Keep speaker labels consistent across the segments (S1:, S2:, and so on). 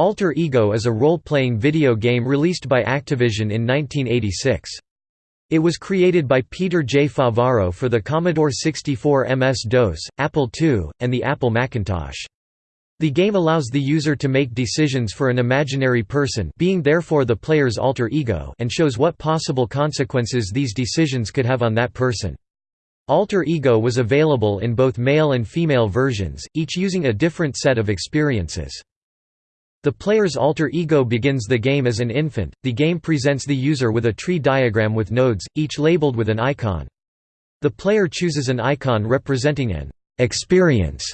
S1: Alter Ego is a role-playing video game released by Activision in 1986. It was created by Peter J. Favaro for the Commodore 64 MS-DOS, Apple II, and the Apple Macintosh. The game allows the user to make decisions for an imaginary person being therefore the player's alter ego and shows what possible consequences these decisions could have on that person. Alter Ego was available in both male and female versions, each using a different set of experiences. The player's alter ego begins the game as an infant. The game presents the user with a tree diagram with nodes, each labeled with an icon. The player chooses an icon representing an experience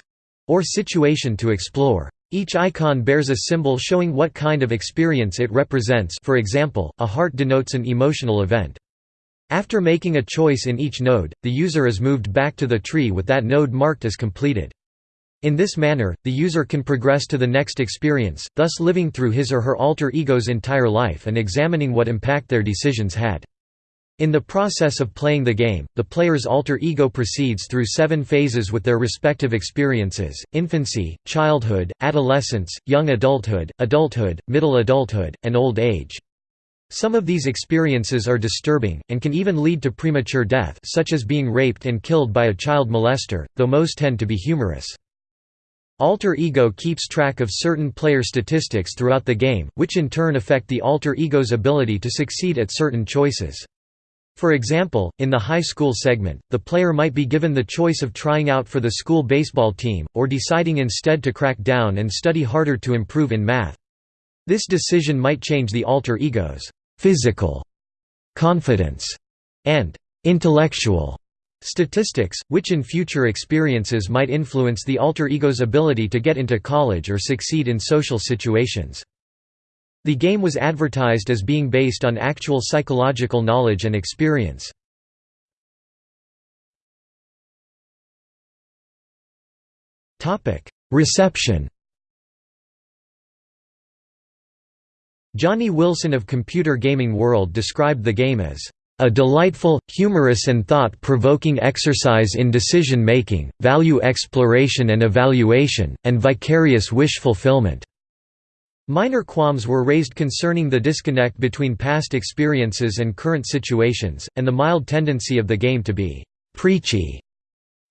S1: or situation to explore. Each icon bears a symbol showing what kind of experience it represents for example, a heart denotes an emotional event. After making a choice in each node, the user is moved back to the tree with that node marked as completed. In this manner, the user can progress to the next experience, thus living through his or her alter ego's entire life and examining what impact their decisions had. In the process of playing the game, the player's alter ego proceeds through seven phases with their respective experiences, infancy, childhood, adolescence, young adulthood, adulthood, middle adulthood, and old age. Some of these experiences are disturbing, and can even lead to premature death such as being raped and killed by a child molester, though most tend to be humorous. Alter Ego keeps track of certain player statistics throughout the game, which in turn affect the alter ego's ability to succeed at certain choices. For example, in the high school segment, the player might be given the choice of trying out for the school baseball team, or deciding instead to crack down and study harder to improve in math. This decision might change the alter ego's physical, confidence, and intellectual Statistics, which in future experiences might influence the alter ego's ability to get into college or succeed in social situations. The game was advertised as being based on actual psychological knowledge and experience. Reception Johnny Wilson of Computer Gaming World described the game as a delightful, humorous and thought-provoking exercise in decision-making, value exploration and evaluation, and vicarious wish fulfillment." Minor qualms were raised concerning the disconnect between past experiences and current situations, and the mild tendency of the game to be «preachy».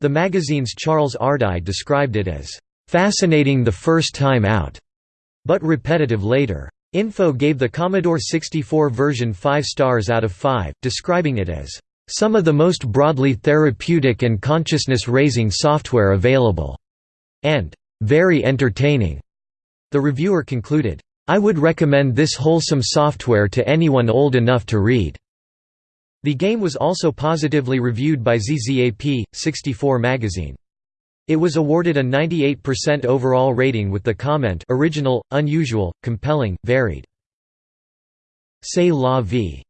S1: The magazine's Charles Ardai described it as «fascinating the first time out», but repetitive later. Info gave the Commodore 64 version 5 stars out of 5, describing it as, "...some of the most broadly therapeutic and consciousness-raising software available," and "...very entertaining." The reviewer concluded, "...I would recommend this wholesome software to anyone old enough to read." The game was also positively reviewed by ZZAP, 64 magazine. It was awarded a 98% overall rating with the comment original, unusual, compelling, varied. C'est la vie.